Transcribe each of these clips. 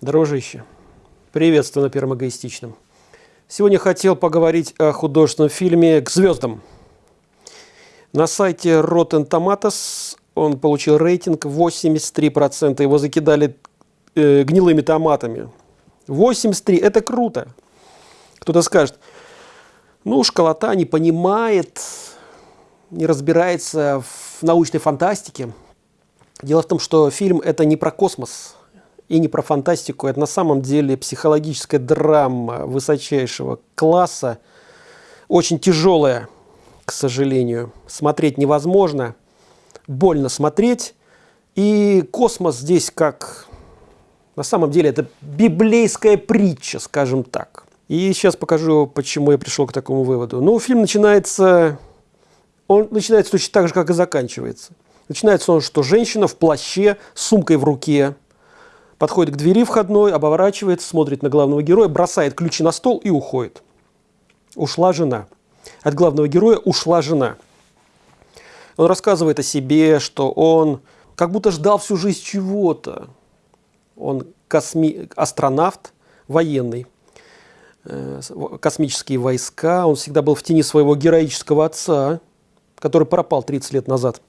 Дружище, приветствую на Первом Эгоистичном. Сегодня хотел поговорить о художественном фильме «К звездам». На сайте Rotten Tomatoes он получил рейтинг 83%. Его закидали э, гнилыми томатами. 83 – это круто. Кто-то скажет, ну, школота не понимает, не разбирается в научной фантастике. Дело в том, что фильм – это не про космос и не про фантастику. Это на самом деле психологическая драма высочайшего класса. Очень тяжелая, к сожалению. Смотреть невозможно. Больно смотреть. И космос здесь как... На самом деле это библейская притча, скажем так. И сейчас покажу, почему я пришел к такому выводу. Ну, фильм начинается... Он начинается точно так же, как и заканчивается. Начинается он, что женщина в плаще с сумкой в руке подходит к двери входной, оборачивается, смотрит на главного героя, бросает ключи на стол и уходит. Ушла жена. От главного героя ушла жена. Он рассказывает о себе, что он как будто ждал всю жизнь чего-то. Он косми... астронавт, военный, э, космические войска. Он всегда был в тени своего героического отца, который пропал 30 лет назад.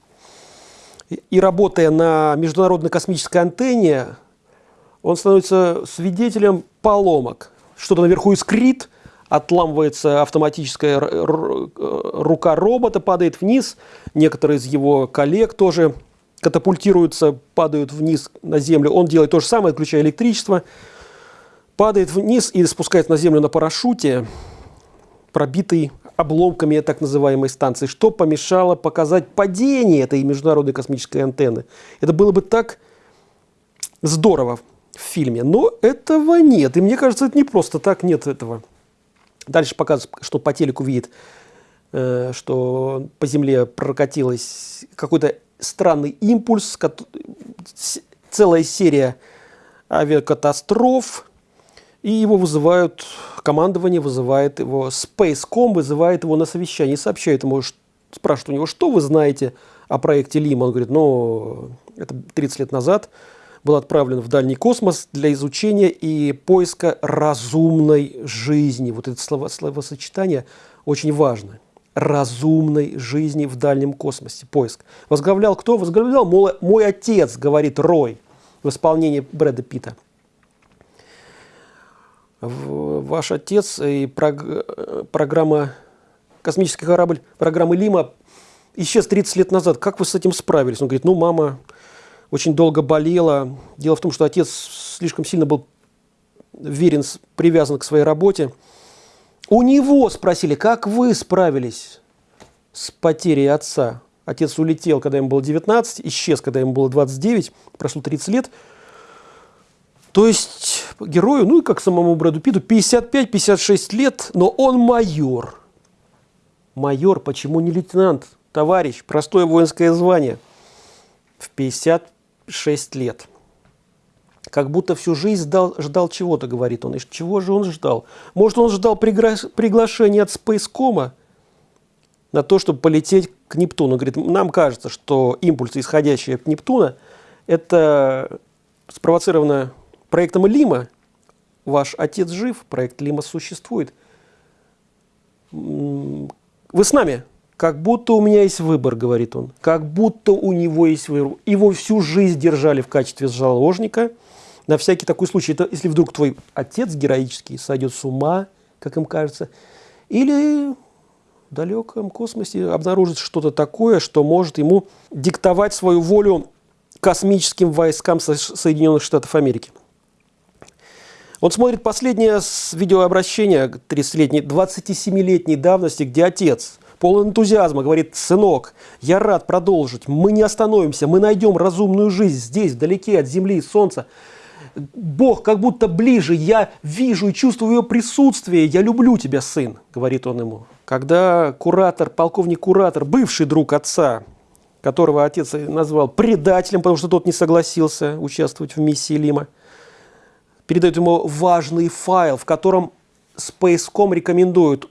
И работая на международной космической антенне, он становится свидетелем поломок. Что-то наверху искрит, отламывается автоматическая рука робота, падает вниз. Некоторые из его коллег тоже катапультируются, падают вниз на землю. Он делает то же самое, отключая электричество, падает вниз и спускается на землю на парашюте, пробитый обломками так называемой станции, что помешало показать падение этой международной космической антенны. Это было бы так здорово в фильме, но этого нет. И мне кажется, это не просто так, нет этого. Дальше показывают, что по телеку видит, э, что по Земле прокатилась какой-то странный импульс, целая серия авиакатастроф, и его вызывают, командование вызывает его, Spacecom вызывает его на совещание, сообщает ему, спрашивает у него, что вы знаете о проекте Лима. Он говорит, ну, это 30 лет назад был отправлен в дальний космос для изучения и поиска разумной жизни. Вот это слово, словосочетание очень важно. Разумной жизни в дальнем космосе. Поиск. Возглавлял кто? Возглавлял мой, мой отец, говорит Рой в исполнении Брэда Питта ваш отец и программа «Космический корабль», программы «Лима» исчез 30 лет назад. Как вы с этим справились? Он говорит, ну, мама очень долго болела. Дело в том, что отец слишком сильно был верен, привязан к своей работе. У него спросили, как вы справились с потерей отца? Отец улетел, когда ему было 19, исчез, когда ему было 29, прошло 30 лет – то есть герою, ну и как самому Брэду Питу, 55-56 лет, но он майор. Майор, почему не лейтенант? Товарищ, простое воинское звание. В 56 лет. Как будто всю жизнь ждал, ждал чего-то, говорит он. И чего же он ждал? Может, он ждал пригла приглашения от Спейскома на то, чтобы полететь к Нептуну. Говорит, нам кажется, что импульсы, исходящие от Нептуна, это спровоцировано проектом Лима ваш отец жив, проект Лима существует. Вы с нами? Как будто у меня есть выбор, говорит он. Как будто у него есть выбор. Его всю жизнь держали в качестве заложника. На всякий такой случай, это если вдруг твой отец героический сойдет с ума, как им кажется, или в далеком космосе обнаружит что-то такое, что может ему диктовать свою волю космическим войскам Соединенных Штатов Америки. Он смотрит последнее видеообращение 30-летней, 27-летней давности, где отец полон энтузиазма говорит, сынок, я рад продолжить, мы не остановимся, мы найдем разумную жизнь здесь, вдалеке от земли и солнца. Бог как будто ближе, я вижу и чувствую его присутствие, я люблю тебя, сын, говорит он ему. Когда куратор, полковник куратор, бывший друг отца, которого отец назвал предателем, потому что тот не согласился участвовать в миссии Лима, передает ему важный файл, в котором Spacecom рекомендует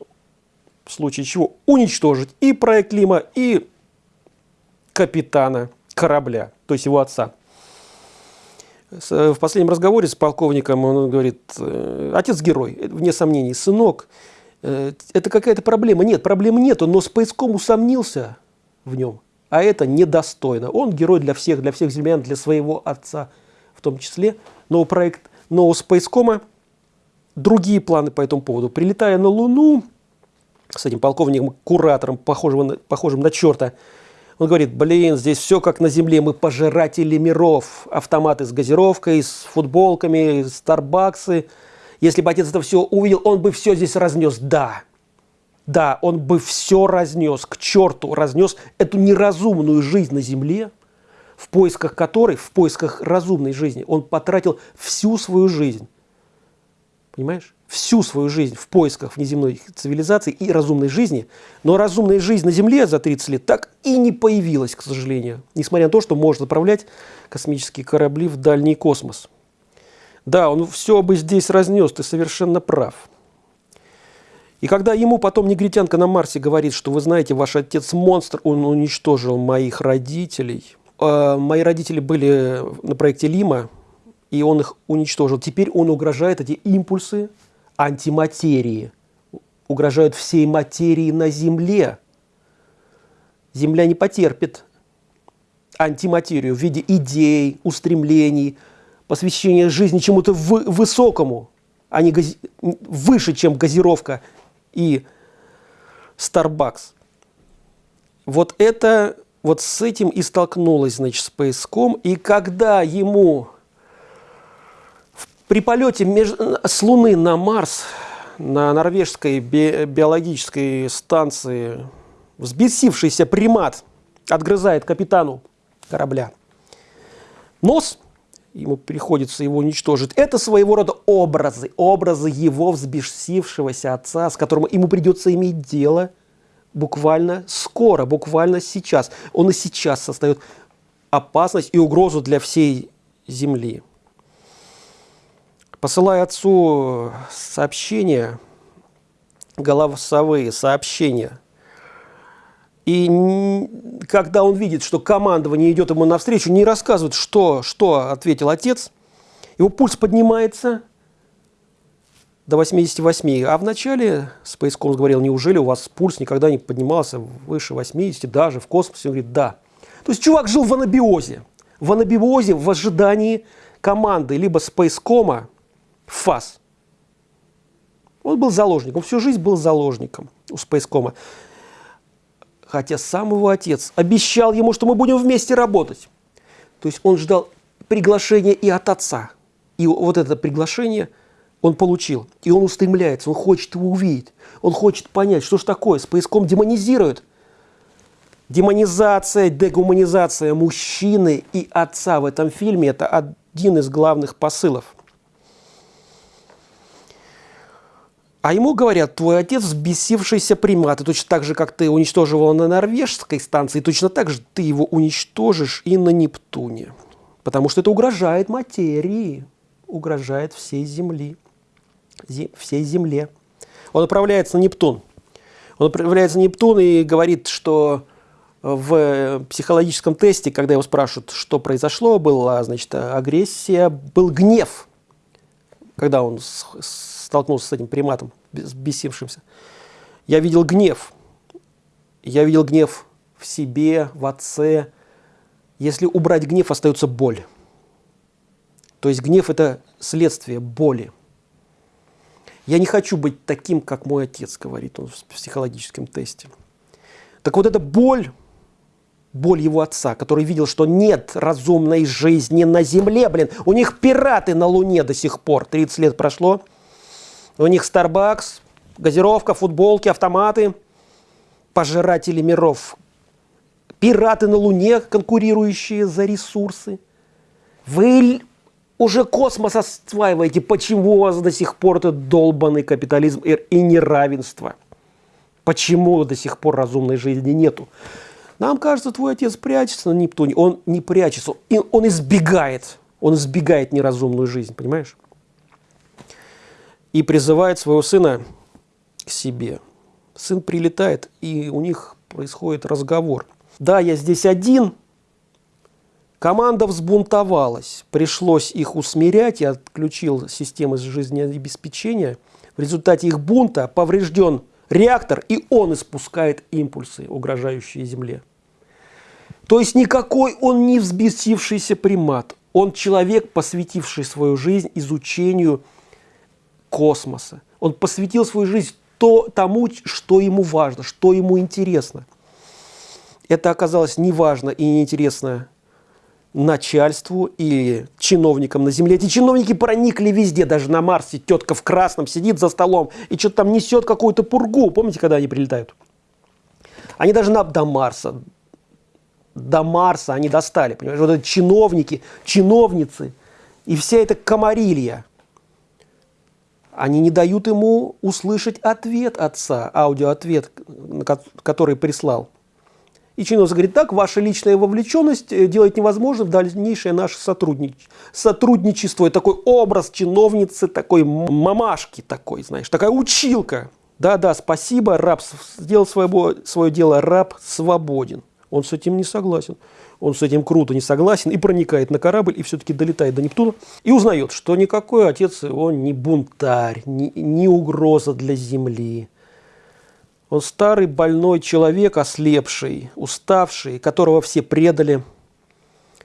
в случае чего уничтожить и проект Лима, и капитана корабля, то есть его отца. В последнем разговоре с полковником он говорит, «Э, отец герой, вне сомнений, сынок, э, это какая-то проблема. Нет, проблем нету, но Спейском усомнился в нем, а это недостойно. Он герой для всех, для всех землян, для своего отца в том числе. Но проект нового Спейскома другие планы по этому поводу. Прилетая на Луну с этим полковником-куратором, похожим похожим на черта, он говорит, блин, здесь все как на Земле, мы пожиратели миров. Автоматы с газировкой, с футболками, старбаксы. Если бы отец это все увидел, он бы все здесь разнес. Да, да, он бы все разнес, к черту разнес эту неразумную жизнь на Земле, в поисках которой, в поисках разумной жизни, он потратил всю свою жизнь. Понимаешь? всю свою жизнь в поисках внеземной цивилизации и разумной жизни, но разумная жизнь на Земле за 30 лет так и не появилась, к сожалению, несмотря на то, что может отправлять космические корабли в дальний космос. Да, он все бы здесь разнес, ты совершенно прав. И когда ему потом негритянка на Марсе говорит, что вы знаете, ваш отец монстр, он уничтожил моих родителей. Э, мои родители были на проекте Лима, и он их уничтожил. Теперь он угрожает эти импульсы антиматерии, угрожают всей материи на Земле. Земля не потерпит антиматерию в виде идей, устремлений, посвящения жизни чему-то высокому, а не гази... выше, чем газировка и Starbucks. Вот это, вот с этим и столкнулась, значит, Spacecom. И когда ему при полете меж... с Луны на Марс на норвежской би... биологической станции взбесившийся примат отгрызает капитану корабля нос, ему приходится его уничтожить. Это своего рода образы, образы его взбесившегося отца, с которым ему придется иметь дело буквально скоро, буквально сейчас. Он и сейчас создает опасность и угрозу для всей Земли посылая отцу сообщения, голосовые сообщения, и когда он видит, что командование идет ему навстречу, не рассказывает, что, что ответил отец, его пульс поднимается до 88. А вначале Space говорил, неужели у вас пульс никогда не поднимался выше 80, даже в космосе? Он говорит, да. То есть чувак жил в анабиозе. В анабиозе, в ожидании команды либо Спейскома, ФАС. Он был заложником, всю жизнь был заложником у Спейскома. Хотя сам его отец обещал ему, что мы будем вместе работать. То есть он ждал приглашения и от отца. И вот это приглашение он получил. И он устремляется, он хочет его увидеть. Он хочет понять, что же такое. Спейском демонизирует. Демонизация, дегуманизация мужчины и отца в этом фильме – это один из главных посылов – А ему говорят, твой отец взбесившийся примат, и точно так же, как ты уничтожил его на норвежской станции, точно так же ты его уничтожишь и на Нептуне. Потому что это угрожает материи, угрожает всей Земли, всей Земле. Он отправляется на Нептун. Он отправляется на Нептун и говорит, что в психологическом тесте, когда его спрашивают, что произошло, была, значит, агрессия, был гнев, когда он столкнулся с этим приматом, бесившимся, я видел гнев. Я видел гнев в себе, в отце. Если убрать гнев, остается боль. То есть гнев – это следствие боли. Я не хочу быть таким, как мой отец, говорит он в психологическом тесте. Так вот эта боль, боль его отца, который видел, что нет разумной жизни на земле, блин, у них пираты на Луне до сих пор, 30 лет прошло – у них Starbucks, газировка, футболки, автоматы, пожиратели миров, пираты на Луне, конкурирующие за ресурсы. Вы уже космос осваиваете, почему у вас до сих пор этот долбанный капитализм и неравенство? Почему до сих пор разумной жизни нету? Нам кажется, твой отец прячется на Нептуне. Он не прячется, он избегает. Он избегает неразумную жизнь, понимаешь? И призывает своего сына к себе. Сын прилетает, и у них происходит разговор. Да, я здесь один, Команда взбунтовалась, пришлось их усмирять, я отключил системы жизнеобеспечения. В результате их бунта поврежден реактор, и он испускает импульсы, угрожающие Земле. То есть никакой он не взбесившийся примат, он человек, посвятивший свою жизнь изучению космоса. Он посвятил свою жизнь то, тому, что ему важно, что ему интересно. Это оказалось неважно и неинтересно начальству и чиновникам на земле. Эти чиновники проникли везде, даже на Марсе. Тетка в красном сидит за столом и что-то там несет какую-то пургу. Помните, когда они прилетают? Они даже на, до Марса, до Марса они достали. Понимаешь? Вот эти чиновники, чиновницы и вся эта комарилья. Они не дают ему услышать ответ отца, аудиоответ, который прислал. И Чиновник говорит, так, ваша личная вовлеченность э, делает невозможным дальнейшее наше сотруднич... сотрудничество. И такой образ чиновницы, такой мамашки такой, знаешь, такая училка. Да-да, спасибо, раб сделал свое, свое дело, раб свободен. Он с этим не согласен. Он с этим круто не согласен и проникает на корабль, и все-таки долетает до Нептуна. И узнает, что никакой отец его не бунтарь, не, не угроза для Земли он старый больной человек, ослепший, уставший, которого все предали.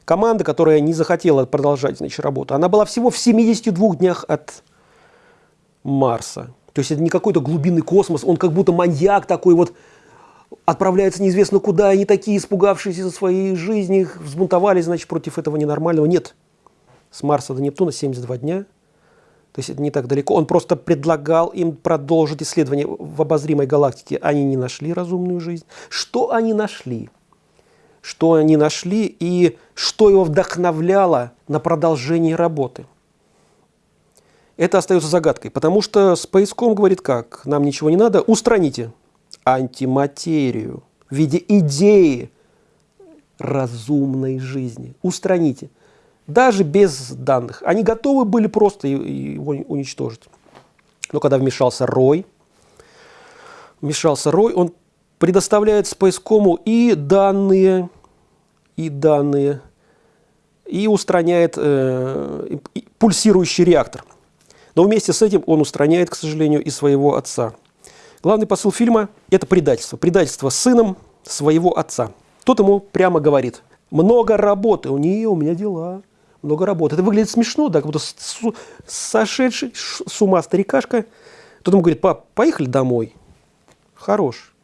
Команда, которая не захотела продолжать значит, работу, она была всего в 72 днях от Марса. То есть это не какой-то глубинный космос, он как будто маньяк такой вот, отправляется неизвестно куда, они такие испугавшиеся за своей жизни, взбунтовались, значит, против этого ненормального. Нет. С Марса до Нептуна 72 дня – то есть это не так далеко. Он просто предлагал им продолжить исследование в обозримой галактике. Они не нашли разумную жизнь. Что они нашли? Что они нашли и что его вдохновляло на продолжение работы? Это остается загадкой, потому что Space.com говорит как? Нам ничего не надо, устраните антиматерию в виде идеи разумной жизни. Устраните даже без данных. Они готовы были просто его уничтожить. Но когда вмешался Рой, вмешался Рой, он предоставляет Спейскому и данные, и данные, и устраняет э, пульсирующий реактор. Но вместе с этим он устраняет, к сожалению, и своего отца. Главный посыл фильма – это предательство. Предательство сыном своего отца. Тот ему прямо говорит, много работы, у нее, у меня дела много работы. Это выглядит смешно, да, как будто сошедший с ума старикашка. Тут ему говорит, пап, поехали домой. Хорош.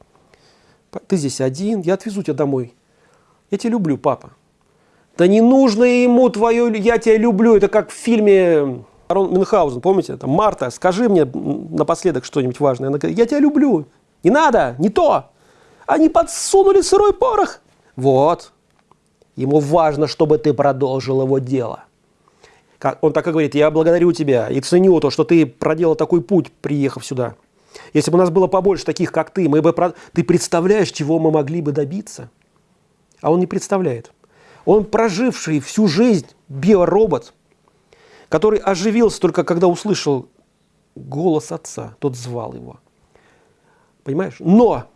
Ты здесь один, я отвезу тебя домой. Я тебя люблю, папа. Да не нужно ему твое «я тебя люблю». Это как в фильме Арон Мюнхгаузен, помните? Там, Марта, скажи мне напоследок что-нибудь важное. Она говорит, я тебя люблю. Не надо, не то. Они подсунули сырой порох. Вот, Ему важно, чтобы ты продолжил его дело. Он так и говорит, я благодарю тебя и ценю то, что ты проделал такой путь, приехав сюда. Если бы у нас было побольше таких, как ты, мы бы... Ты представляешь, чего мы могли бы добиться? А он не представляет. Он проживший всю жизнь биоробот, который оживился только когда услышал голос отца, тот звал его. Понимаешь? Но,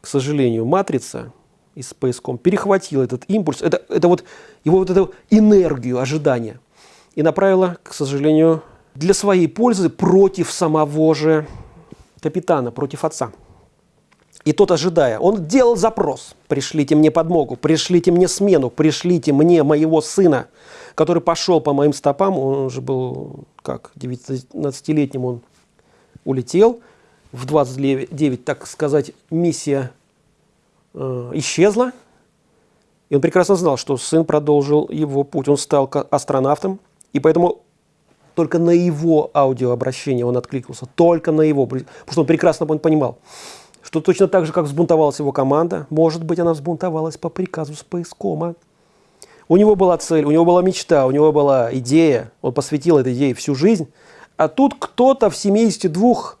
к сожалению, матрица из Space.com перехватила этот импульс, это, это вот его вот эту энергию ожидания и направила, к сожалению, для своей пользы против самого же капитана, против отца. И тот, ожидая, он делал запрос. Пришлите мне подмогу, пришлите мне смену, пришлите мне моего сына, который пошел по моим стопам. Он уже был, как, 19-летним он улетел. В 29, так сказать, миссия э, исчезла. И он прекрасно знал, что сын продолжил его путь. Он стал астронавтом, и поэтому только на его аудиообращение он откликнулся, только на его, потому что он прекрасно понимал, что точно так же, как взбунтовалась его команда, может быть, она взбунтовалась по приказу Спейскома. У него была цель, у него была мечта, у него была идея, он посвятил этой идее всю жизнь, а тут кто-то в 72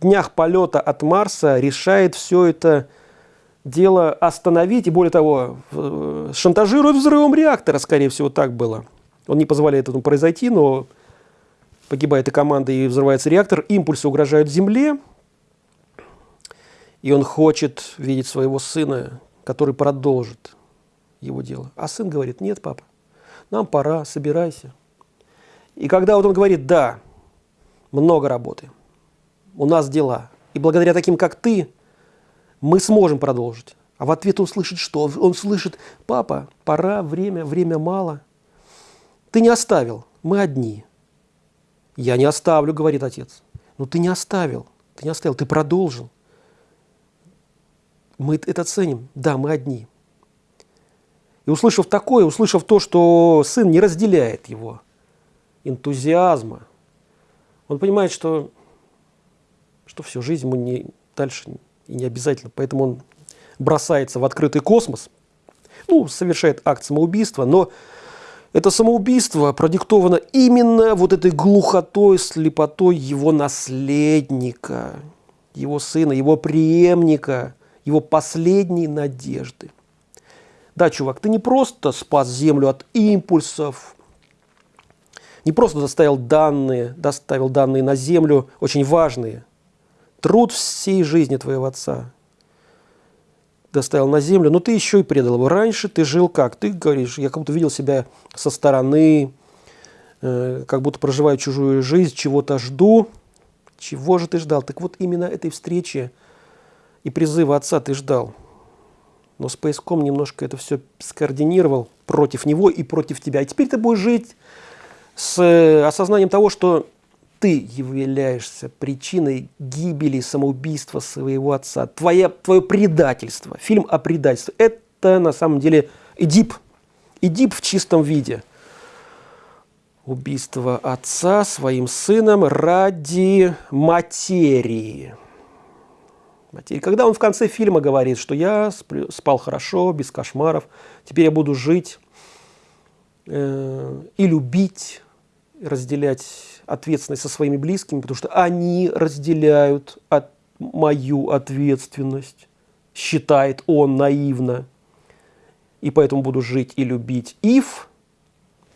днях полета от Марса решает все это дело остановить, и более того, шантажирует взрывом реактора, скорее всего, так было. Он не позволяет этому произойти, но погибает и команда, и взрывается реактор, импульсы угрожают Земле, и он хочет видеть своего сына, который продолжит его дело. А сын говорит, нет, папа, нам пора, собирайся. И когда вот он говорит, да, много работы, у нас дела, и благодаря таким, как ты, мы сможем продолжить. А в ответ он слышит что? Он слышит, папа, пора, время, время мало. Ты не оставил, мы одни. Я не оставлю, говорит отец. Но ты не оставил, ты не оставил, ты продолжил. Мы это ценим. Да, мы одни. И услышав такое, услышав то, что сын не разделяет его энтузиазма, он понимает, что, что всю жизнь ему не, дальше и не обязательно. Поэтому он бросается в открытый космос, ну, совершает акт самоубийства, но это самоубийство продиктовано именно вот этой глухотой, слепотой его наследника, его сына, его преемника, его последней надежды. Да, чувак, ты не просто спас Землю от импульсов, не просто доставил данные, доставил данные на Землю, очень важные. Труд всей жизни твоего отца доставил на Землю, но ты еще и предал его. Раньше ты жил как? Ты говоришь, я как будто видел себя со стороны, э, как будто проживаю чужую жизнь, чего-то жду. Чего же ты ждал? Так вот именно этой встречи и призыва отца ты ждал. Но Spacecom немножко это все скоординировал против него и против тебя. И теперь ты будешь жить с э, осознанием того, что ты являешься причиной гибели, самоубийства своего отца. Твое, твое предательство, фильм о предательстве. Это на самом деле Эдип. Эдип в чистом виде. Убийство отца своим сыном ради материи. Материи. Когда он в конце фильма говорит, что я спал хорошо, без кошмаров, теперь я буду жить э, и любить, разделять ответственность со своими близкими, потому что они разделяют от, мою ответственность, считает он наивно. И поэтому буду жить и любить Ив,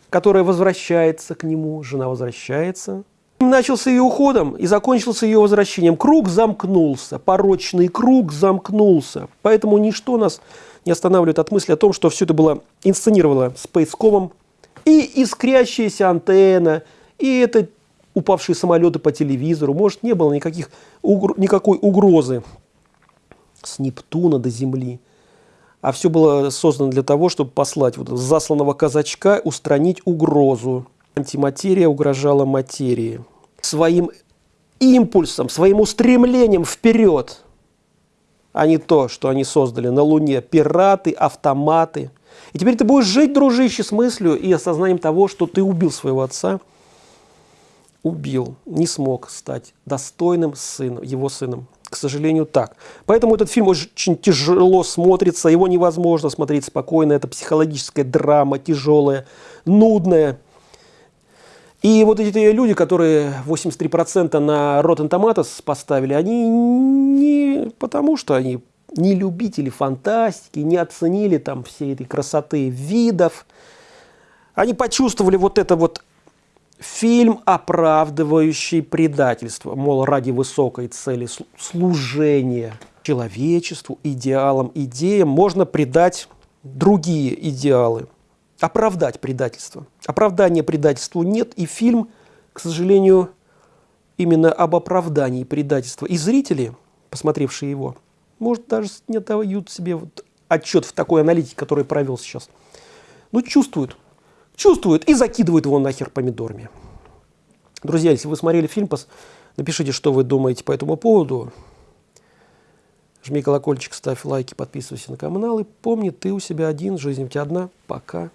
которая возвращается к нему, жена возвращается. Начался ее уходом и закончился ее возвращением. Круг замкнулся, порочный круг замкнулся. Поэтому ничто нас не останавливает от мысли о том, что все это было инсценировано Спейскомом. И искрящаяся антенна, и это упавшие самолеты по телевизору, может, не было никаких, угр никакой угрозы с Нептуна до Земли. А все было создано для того, чтобы послать вот засланного казачка, устранить угрозу. Антиматерия угрожала материи. Своим импульсом, своим устремлением вперед, а не то, что они создали на Луне. Пираты, автоматы. И теперь ты будешь жить, дружище, с мыслью и осознанием того, что ты убил своего отца – убил, не смог стать достойным сыном, его сыном. К сожалению, так. Поэтому этот фильм очень тяжело смотрится, его невозможно смотреть спокойно. Это психологическая драма, тяжелая, нудная. И вот эти люди, которые 83% на Rotten Tomatoes поставили, они не потому, что они не любители фантастики, не оценили там всей этой красоты видов. Они почувствовали вот это вот Фильм, оправдывающий предательство, мол, ради высокой цели служения человечеству, идеалам, идеям, можно предать другие идеалы, оправдать предательство. Оправдания предательству нет, и фильм, к сожалению, именно об оправдании предательства. И зрители, посмотревшие его, может, даже не дают себе вот отчет в такой аналитике, который провел сейчас, но чувствуют, чувствуют и закидывают его нахер помидорами. Друзья, если вы смотрели фильм, напишите, что вы думаете по этому поводу. Жми колокольчик, ставь лайки, подписывайся на канал. И помни, ты у себя один, жизнь у тебя одна. Пока.